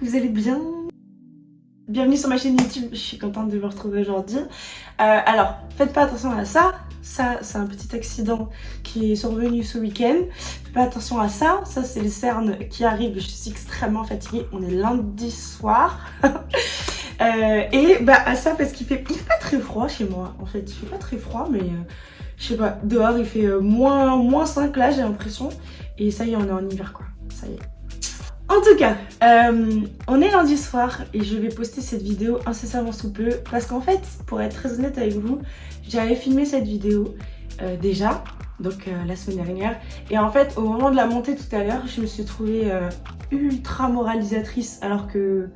vous allez bien? Bienvenue sur ma chaîne YouTube, je suis contente de vous retrouver aujourd'hui. Euh, alors, faites pas attention à ça, ça c'est un petit accident qui est survenu ce week-end. Faites pas attention à ça, ça c'est les cernes qui arrivent, je suis extrêmement fatiguée, on est lundi soir. euh, et bah à ça parce qu'il fait, il pas très froid chez moi en fait, il fait pas très froid mais... Euh, je sais pas, dehors il fait moins, moins 5 là j'ai l'impression. Et ça y est, on est en hiver quoi, ça y est. En tout cas, euh, on est lundi soir et je vais poster cette vidéo incessamment sous peu parce qu'en fait, pour être très honnête avec vous, j'avais filmé cette vidéo euh, déjà, donc la semaine dernière. Et en fait, au moment de la montée tout à l'heure, je me suis trouvée ultra moralisatrice alors que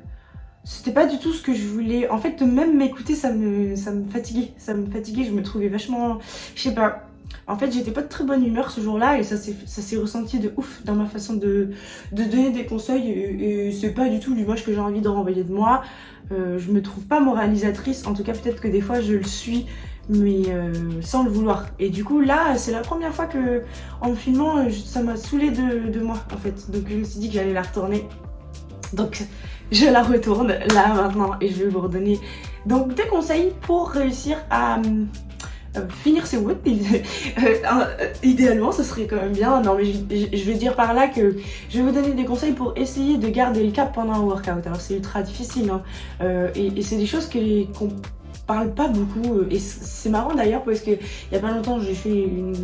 c'était pas du tout ce que je voulais. En fait, même m'écouter, ça me, ça me fatiguait. Ça me fatiguait, je me trouvais vachement... Je sais pas. En fait, j'étais pas de très bonne humeur ce jour-là et ça s'est ressenti de ouf dans ma façon de, donner des conseils et, c'est pas du tout l'image que j'ai envie de renvoyer de moi. Euh, je me trouve pas moralisatrice, en tout cas peut-être que des fois je le suis, mais euh, sans le vouloir. Et du coup là, c'est la première fois que en me filmant, ça m'a saoulé de, de moi en fait. Donc je me suis dit que j'allais la retourner. Donc je la retourne là maintenant et je vais vous redonner donc des conseils pour réussir à euh, finir ses woods. Euh, idéalement, ce serait quand même bien. Non, mais je, veux dire par là que je vais vous donner des conseils pour essayer de garder le cap pendant un workout. Alors c'est ultra difficile hein. euh, et, et c'est des choses qu'on parle pas beaucoup et c'est marrant d'ailleurs parce que il y a pas longtemps j'ai fait une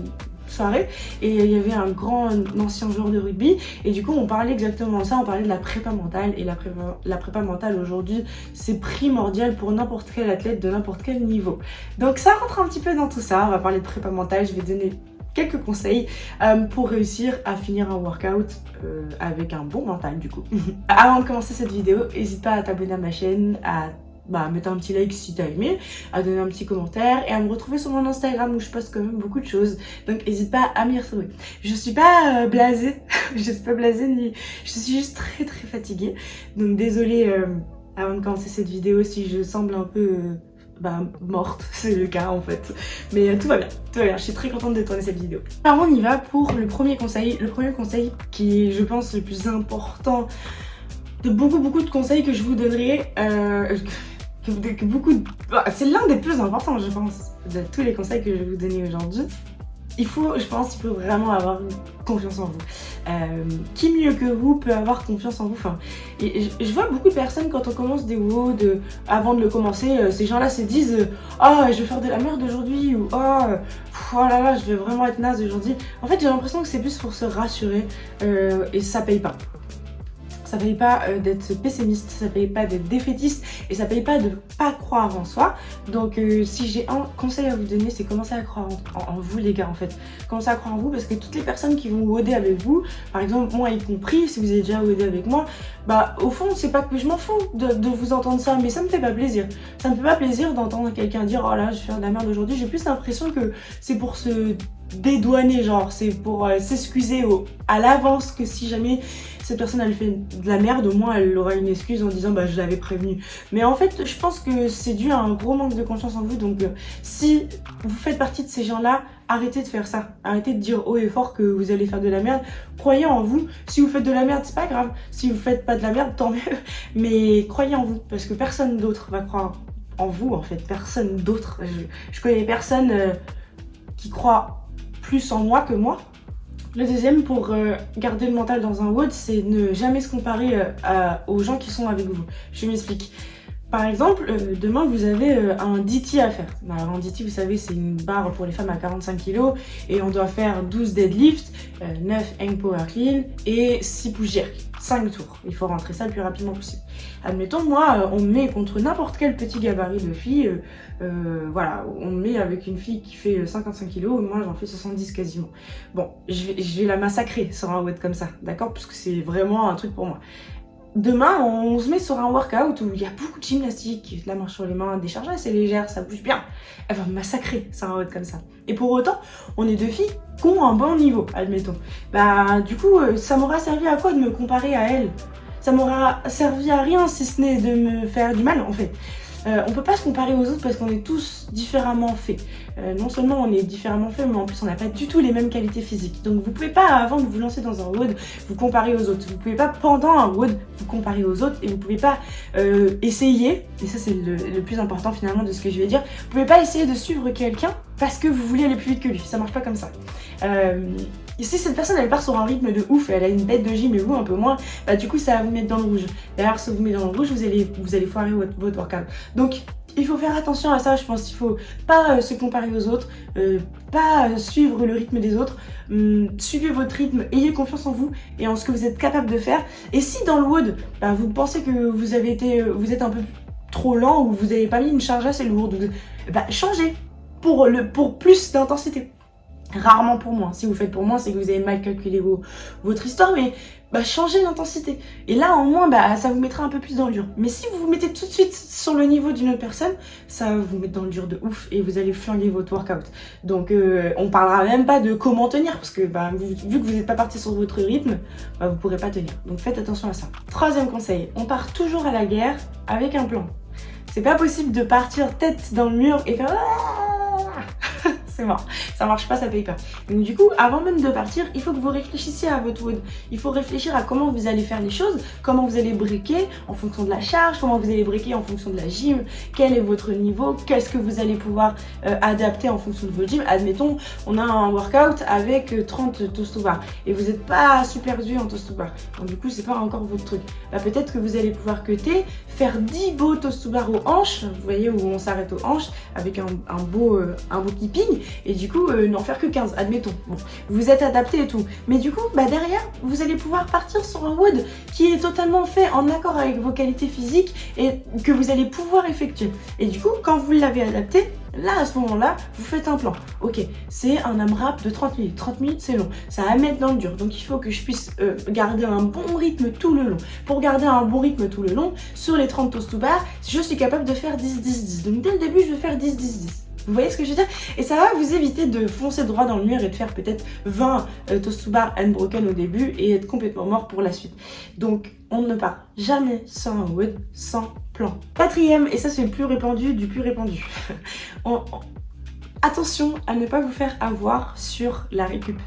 soirée. Et il y avait un grand ancien joueur de rugby. Et du coup on parlait exactement de ça, on parlait de la prépa mentale. Et la prépa, la prépa mentale aujourd'hui c'est primordial pour n'importe quel athlète de n'importe quel niveau. Donc ça rentre un petit peu dans tout ça, on va parler de prépa mentale, je vais donner quelques conseils euh, pour réussir à finir un workout euh, avec un bon mental du coup. Avant de commencer cette vidéo, n'hésite pas à t'abonner à ma chaîne, à bah, mettre un petit like si t'as aimé, à donner un petit commentaire et à me retrouver sur mon Instagram où je poste quand même beaucoup de choses. Donc n'hésite pas à m'y retrouver. Je suis pas euh, blasée, je suis pas blasée ni... Je suis juste très très fatiguée. Donc désolée euh, avant de commencer cette vidéo si je semble un peu... Euh, bah, morte, c'est le cas en fait. Mais tout va bien, tout va bien, je suis très contente de tourner cette vidéo. Alors on y va pour le premier conseil. Le premier conseil qui est je pense le plus important de beaucoup beaucoup de conseils que je vous donnerai, beaucoup bah, C'est l'un des plus importants, je pense, de tous les conseils que je vais vous donner aujourd'hui. Il faut, je pense, il faut vraiment avoir confiance en vous. Euh, qui mieux que vous peut avoir confiance en vous? Enfin, je, vois beaucoup de personnes quand on commence des WOD, de, avant de le commencer, euh, ces gens-là se disent Ah, oh, je vais faire de la merde aujourd'hui » ou « Oh, oh là là, je vais vraiment être naze aujourd'hui ». En fait, j'ai l'impression que c'est plus pour se rassurer euh, et ça paye pas ça paye pas euh, d'être pessimiste, ça paye pas d'être défaitiste et ça paye pas de pas croire en soi. Donc euh, si j'ai un conseil à vous donner, c'est commencer à croire en, vous les gars en fait. Commencez à croire en vous parce que toutes les personnes qui vont OD avec vous, par exemple moi y compris, si vous avez déjà OD avec moi, bah au fond c'est pas que je m'en fous de, vous entendre ça, mais ça me fait pas plaisir. Ça me fait pas plaisir d'entendre quelqu'un dire oh là je faire de la merde aujourd'hui, j'ai plus l'impression que c'est pour se dédouaner genre, c'est pour euh, s'excuser à l'avance que si jamais cette personne elle fait de la merde, au moins elle aura une excuse en disant bah je l'avais prévenu. Mais en fait je pense que c'est dû à un gros manque de confiance en vous donc euh, si vous faites partie de ces gens là, arrêtez de faire ça. Arrêtez de dire haut et fort que vous allez faire de la merde. Croyez en vous. Si vous faites de la merde, c'est pas grave. Si vous faites pas de la merde, tant mieux. Mais croyez en vous parce que personne d'autre va croire en vous en fait. Personne d'autre. Je, connais personne euh, qui croit plus en moi que moi. Le deuxième, pour euh, garder le mental dans un WOD, c'est ne jamais se comparer euh, aux gens qui sont avec vous. Je m'explique. Par exemple, euh, demain vous avez un DT à faire. Bah, alors, un DT, vous savez, c'est une barre pour les femmes à 45 kg et on doit faire 12 deadlifts, 9 hang power clean et 6 push jerk. 5 tours. Il faut rentrer ça le plus rapidement possible. Admettons, moi, on me met contre n'importe quel petit gabarit de fille. Euh, voilà, on met avec une fille qui fait 55 kg, moi j'en fais 70 quasiment. Bon, je vais, la massacrer sur un weight comme ça, d'accord? Parce que c'est vraiment un truc pour moi. Demain, on se met sur un workout où il y a beaucoup de gymnastique, la marche sur les mains, des charges assez légères, ça bouge bien. Elle va me massacrer sur un weight comme ça. Et pour autant, on est deux filles qui ont un bon niveau, admettons. Bah, du coup, euh, ça m'aura servi à quoi de me comparer à elle Ça m'aura servi à rien si ce n'est de me faire du mal, en fait. Euh, on peut pas se comparer aux autres parce qu'on est tous différemment faits. Euh, non seulement on est différemment faits, mais en plus on n'a pas du tout les mêmes qualités physiques. Donc vous pouvez pas, avant de vous lancer dans un WOD, vous comparer aux autres. Vous pouvez pas, pendant un WOD, vous comparer aux autres et vous pouvez pas euh, essayer, et ça c'est le, plus important finalement de ce que je vais dire, vous pouvez pas essayer de suivre quelqu'un parce que vous voulez aller plus vite que lui. Ça marche pas comme ça. Si cette personne elle part sur un rythme de ouf, elle a une bête de gym et vous un peu moins, bah du coup ça va vous mettre dans le rouge. D'ailleurs si vous met dans le rouge, vous allez, vous allez foirer votre, workout. Donc il faut faire attention à ça, je pense qu'il faut pas euh, se comparer aux autres, euh, pas euh, suivre le rythme des autres, hum, suivez votre rythme, ayez confiance en vous et en ce que vous êtes capable de faire. Et si dans le wood, bah, vous pensez que vous avez été, vous êtes un peu trop lent ou vous n'avez pas mis une charge assez lourde, bah, changez pour, le, pour plus d'intensité. Rarement pour moi. Si vous faites pour moi, c'est que vous avez mal calculé vos, votre histoire, mais bah, changez l'intensité. Et là, au moins, bah, ça vous mettra un peu plus dans le dur. Mais si vous vous mettez tout de suite sur le niveau d'une autre personne, ça va vous mettre dans le dur de ouf et vous allez flinguer votre workout. Donc, euh, on parlera même pas de comment tenir parce que bah, vu, que vous n'êtes pas parti sur votre rythme, bah, vous pourrez pas tenir. Donc, faites attention à ça. Troisième conseil, on part toujours à la guerre avec un plan. C'est pas possible de partir tête dans le mur et faire c'est mort. Ça marche pas, ça paye pas. Donc du coup, avant même de partir, il faut que vous réfléchissiez à votre wood. Il faut réfléchir à comment vous allez faire les choses, comment vous allez briquer en fonction de la charge, comment vous allez briquer en fonction de la gym, quel est votre niveau, qu'est-ce que vous allez pouvoir euh, adapter en fonction de votre gym. Admettons, on a un workout avec 30 toast to bar et vous n'êtes pas super dur en toast to bar. Donc du coup, c'est pas encore votre truc. Bah, peut-être que vous allez pouvoir cuter, faire 10 beaux toast to bar aux hanches, vous voyez où on s'arrête aux hanches avec un, un beau, euh, un beau keeping et du coup euh, n'en faire que 15, admettons. Bon, vous êtes adapté et tout. Mais du coup, bah derrière, vous allez pouvoir partir sur un wood qui est totalement fait en accord avec vos qualités physiques et que vous allez pouvoir effectuer. Et du coup, quand vous l'avez adapté, Là, à ce moment-là, vous faites un plan. Ok, c'est un AMRAP de 30 minutes. 30 minutes, c'est long. Ça va mettre dans le dur. Donc, il faut que je puisse euh, garder un bon rythme tout le long. Pour garder un bon rythme tout le long, sur les 30 toast to bar, je suis capable de faire 10-10-10. Donc, dès le début, je vais faire 10-10-10. Vous voyez ce que je veux dire? Et ça va vous éviter de foncer droit dans le mur et de faire peut-être 20 euh, to bar unbroken au début et être complètement mort pour la suite. Donc, on ne part jamais sans un wood, sans plan. Quatrième, et ça c'est le plus répandu du plus répandu. on, on... Attention à ne pas vous faire avoir sur la récup.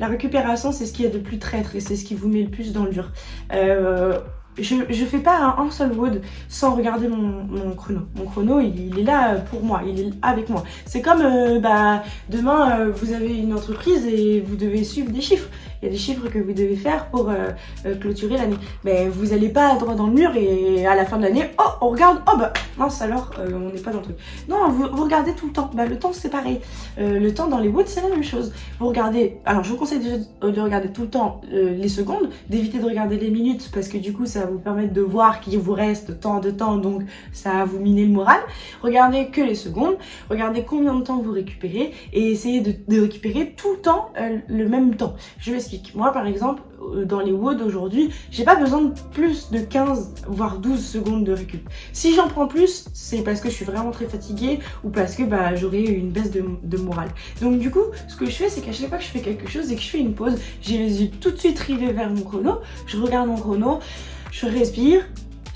La récupération, c'est ce qui est de plus traître et c'est ce qui vous met le plus dans le dur. Euh, je, fais pas un, seul wood sans regarder mon, chrono. Mon chrono, il, est là pour moi, il est avec moi. C'est comme, euh, bah, demain, euh, vous avez une entreprise et vous devez suivre des chiffres il y a des chiffres que vous devez faire pour euh, euh, clôturer l'année. Mais vous n'allez pas droit dans le mur et à la fin de l'année, oh, on regarde, oh bah, alors, euh, on n'est pas dans le truc. Non, vous, regardez tout le temps. Bah, le temps, c'est pareil. Euh, le temps dans les woods, c'est la même chose. Vous regardez, alors je vous conseille déjà de regarder tout le temps euh, les secondes, d'éviter de regarder les minutes parce que du coup, ça va vous permettre de voir qu'il vous reste tant de temps, donc ça va vous miner le moral. Regardez que les secondes, regardez combien de temps vous récupérez et essayez de, de récupérer tout le temps le même temps. Je vais moi, par exemple, dans les WOD aujourd'hui, j'ai pas besoin de plus de 15 voire 12 secondes de récup. Si j'en prends plus, c'est parce que je suis vraiment très fatiguée ou parce que bah, j'aurai une baisse de, de, morale. Donc du coup, ce que je fais, c'est qu'à chaque fois que je fais quelque chose et que je fais une pause, j'ai les yeux tout de suite rivés vers mon chrono, je regarde mon chrono, je respire,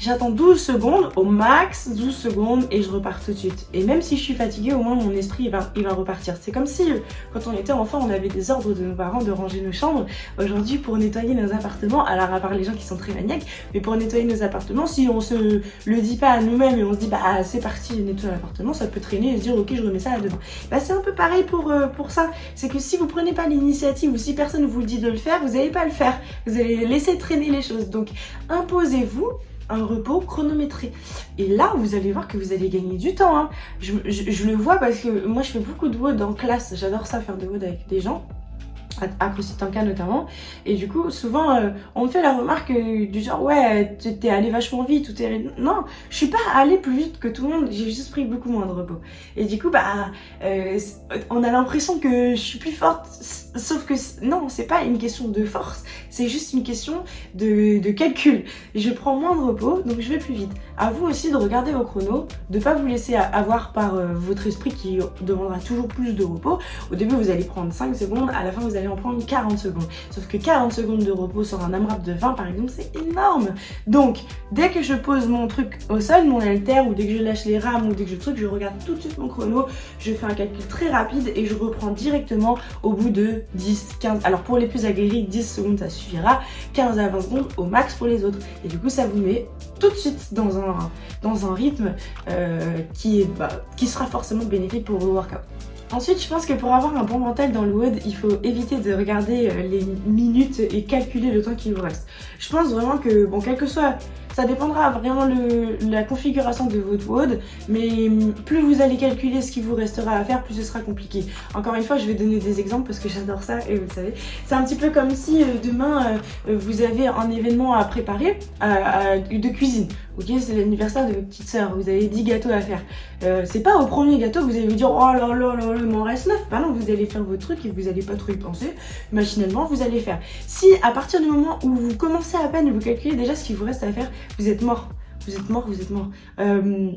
J'attends 12 secondes, au max 12 secondes et je repars tout de suite. Et même si je suis fatiguée, au moins mon esprit va, il va repartir. C'est comme si quand on était enfant, on avait des ordres de nos parents de ranger nos chambres. Aujourd'hui, pour nettoyer nos appartements, alors à part les gens qui sont très maniaques, mais pour nettoyer nos appartements, si on se le dit pas à nous-mêmes et on se dit bah c'est parti, nettoyer l'appartement, ça peut traîner et se dire ok je remets ça à demain. Bah c'est un peu pareil pour, euh, pour ça. C'est que si vous prenez pas l'initiative ou si personne vous le dit de le faire, vous n'allez pas le faire. Vous allez laisser traîner les choses. Donc imposez-vous un repos chronométré. Et là, vous allez voir que vous allez gagner du temps. Hein. Je, le vois parce que moi, je fais beaucoup de WOD en classe. J'adore ça, faire des WOD avec des gens à Tanka notamment. Et du coup souvent euh, on me fait la remarque euh, du genre ouais t'es allé vachement vite ou t'es non je suis pas allé plus vite que tout le monde j'ai juste pris beaucoup moins de repos. Et du coup bah euh, on a l'impression que je suis plus forte sauf que non c'est pas une question de force c'est juste une question de, de, calcul. Je prends moins de repos donc je vais plus vite. À vous aussi de regarder vos chronos de pas vous laisser avoir par votre esprit qui demandera toujours plus de repos. Au début vous allez prendre 5 secondes à la fin vous allez allez en prendre 40 secondes. Sauf que 40 secondes de repos sur un AMRAP de 20 par exemple, c'est énorme. Donc, dès que je pose mon truc au sol, mon halter, ou dès que je lâche les rames, ou dès que je truc, je regarde tout de suite mon chrono, je fais un calcul très rapide et je reprends directement au bout de 10, 15, alors pour les plus aguerris, 10 secondes ça suffira, 15 à 20 secondes au max pour les autres. Et du coup, ça vous met tout de suite dans un, dans un rythme euh, qui, est, bah, qui sera forcément bénéfique pour vos workouts. Ensuite, je pense que pour avoir un bon mental dans le WOD, il faut éviter de regarder euh, les minutes et calculer le temps qui vous reste. Je pense vraiment que, bon, quel que soit ça dépendra vraiment de la configuration de votre WOD, mais plus vous allez calculer ce qui vous restera à faire, plus ce sera compliqué. Encore une fois, je vais donner des exemples parce que j'adore ça et vous le savez. C'est un petit peu comme si euh, demain, euh, vous avez un événement à préparer de cuisine. Ok, c'est l'anniversaire de votre petite soeur, vous avez 10 gâteaux à faire. Euh, c'est pas au premier gâteau que vous allez vous dire oh là là là, il m'en reste 9. Bah non, vous allez faire votre truc et vous allez pas trop y penser. Machinalement, vous allez faire. Si à partir du moment où vous commencez à peine, vous calculez déjà ce qu'il vous reste à faire, vous êtes mort vous êtes mort, vous êtes mort. Euh,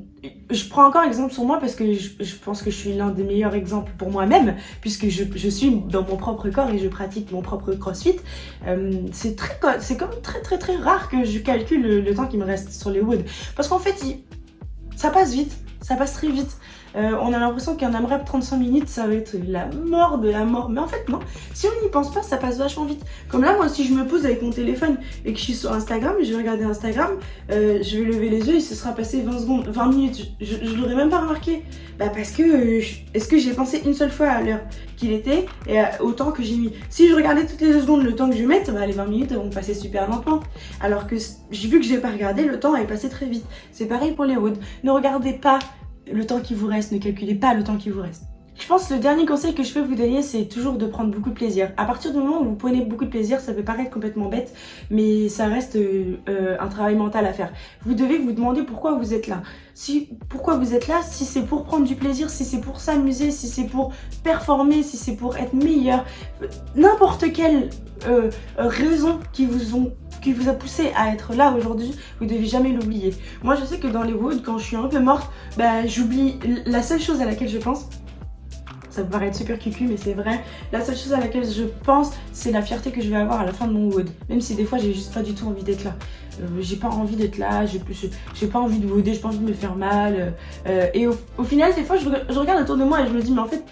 je prends encore exemple sur moi parce que je, pense que je suis l'un des meilleurs exemples pour moi-même puisque je, suis dans mon propre corps et je pratique mon propre crossfit. Euh, c'est c'est comme très très très rare que je calcule le, temps qui me reste sur les woods parce qu'en fait, ça passe vite, ça passe très vite. Euh, on a l'impression qu'un AMRAP 35 minutes, ça va être la mort de la mort. Mais en fait, non. Si on n'y pense pas, ça passe vachement vite. Comme là, moi, si je me pose avec mon téléphone et que je suis sur Instagram, je vais regarder Instagram, euh, je vais lever les yeux et ce sera passé 20 secondes, 20 minutes. Je, je, l'aurais même pas remarqué. Bah parce que, euh, est-ce que j'ai pensé une seule fois à l'heure qu'il était et au temps que j'ai mis? Si je regardais toutes les deux secondes le temps que je vais mettre, bah les 20 minutes vont passer super lentement. Alors que j'ai vu que j'ai pas regardé, le temps est passé très vite. C'est pareil pour les woods. Ne regardez pas le temps qui vous reste, ne calculez pas le temps qui vous reste. Je pense que le dernier conseil que je peux vous donner, c'est toujours de prendre beaucoup de plaisir. À partir du moment où vous prenez beaucoup de plaisir, ça peut paraître complètement bête, mais ça reste euh, un travail mental à faire. Vous devez vous demander pourquoi vous êtes là. Si, pourquoi vous êtes là, si c'est pour prendre du plaisir, si c'est pour s'amuser, si c'est pour performer, si c'est pour être meilleur, n'importe quelle euh, raison qui vous ont qui vous a poussé à être là aujourd'hui, vous devez jamais l'oublier. Moi, je sais que dans les woods, quand je suis un peu morte, bah, j'oublie la seule chose à laquelle je pense, ça peut paraître super cucu mais c'est vrai. La seule chose à laquelle je pense, c'est la fierté que je vais avoir à la fin de mon wood. Même si des fois j'ai juste pas du tout envie d'être là. Euh, j'ai pas envie d'être là, j'ai pas envie de wooder, j'ai pas envie de me faire mal. Euh, et au, final, des fois, je, regarde autour de moi et je me dis, mais en fait,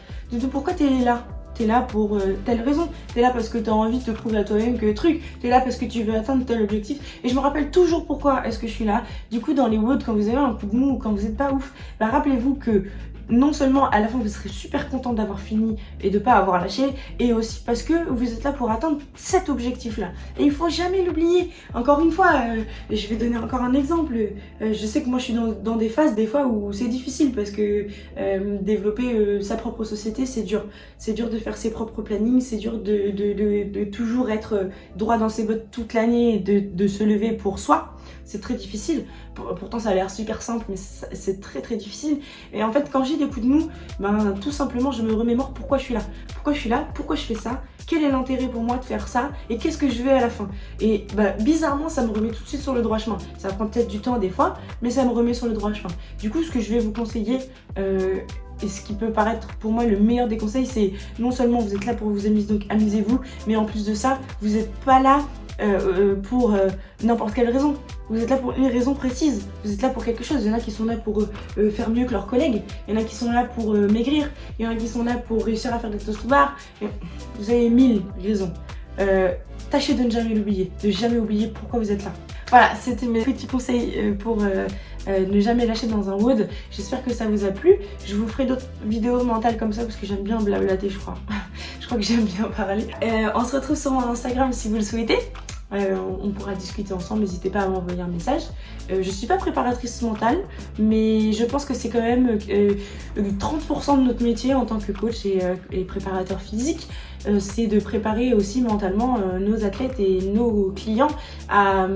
pourquoi t'es là? T'es là pour euh, telle raison. T'es là parce que t'as envie de te prouver à toi-même que truc. T'es là parce que tu veux atteindre tel objectif. Et je me rappelle toujours pourquoi est-ce que je suis là. Du coup, dans les woods, quand vous avez un coup de mou ou quand vous êtes pas ouf, bah rappelez-vous que non seulement à la fin vous serez super content d'avoir fini et de pas avoir lâché, et aussi parce que vous êtes là pour atteindre cet objectif là. Et il faut jamais l'oublier. Encore une fois, euh, je vais donner encore un exemple. Euh, je sais que moi je suis dans, des phases des fois où c'est difficile parce que euh, développer sa propre société c'est dur. C'est dur de faire ses propres plannings, c'est dur de, toujours être droit dans ses bottes toute l'année, de, de se lever pour soi c'est très difficile. Pourtant, ça a l'air super simple, mais c'est très très difficile. Et en fait, quand j'ai des coups de mou, ben, tout simplement, je me remémore pourquoi je suis là. Pourquoi je suis là? Pourquoi je fais ça? Quel est l'intérêt pour moi de faire ça? Et qu'est-ce que je veux à la fin? Et ben, bizarrement, ça me remet tout de suite sur le droit chemin. Ça prend peut-être du temps des fois, mais ça me remet sur le droit chemin. Du coup, ce que je vais vous conseiller... Euh, et ce qui peut paraître pour moi le meilleur des conseils, c'est non seulement vous êtes là pour vous amuser, donc amusez-vous, mais en plus de ça, vous n'êtes pas là euh, euh, pour euh, n'importe quelle raison. Vous êtes là pour une raison précise. Vous êtes là pour quelque chose. Il y en a qui sont là pour faire mieux que leurs collègues. Il y en a qui sont là pour maigrir. Il y en a qui sont là pour réussir à faire des toast bar. Vous avez mille raisons. tâchez de ne jamais l'oublier. De jamais oublier pourquoi vous êtes là. Voilà, c'était mes petits conseils pour ne jamais lâcher dans un wood. J'espère que ça vous a plu. Je vous ferai d'autres vidéos mentales comme ça parce que j'aime bien blablater, je crois. je crois que j'aime bien parler. on se retrouve sur mon Instagram si vous le souhaitez. Euh, on pourra discuter ensemble, n'hésitez pas à m'envoyer un message. Euh, je suis pas préparatrice mentale, mais je pense que c'est quand même 30% euh, de notre métier en tant que coach et, préparateur physique, c'est de préparer aussi mentalement nos athlètes et nos clients à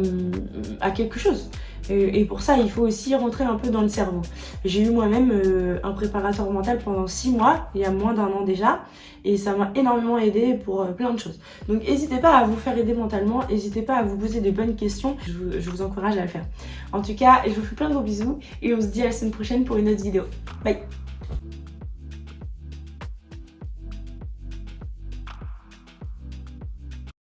quelque chose. Et pour ça, il faut aussi rentrer un peu dans le cerveau. J'ai eu moi-même euh, un préparateur mental pendant 6 mois, il y a moins d'un an déjà, et ça m'a énormément aidé pour euh, plein de choses. Donc n'hésitez pas à vous faire aider mentalement, n'hésitez pas à vous poser de bonnes questions, je vous, je vous encourage à le faire. En tout cas, je vous fais plein de gros bisous, et on se dit à la semaine prochaine pour une autre vidéo. Bye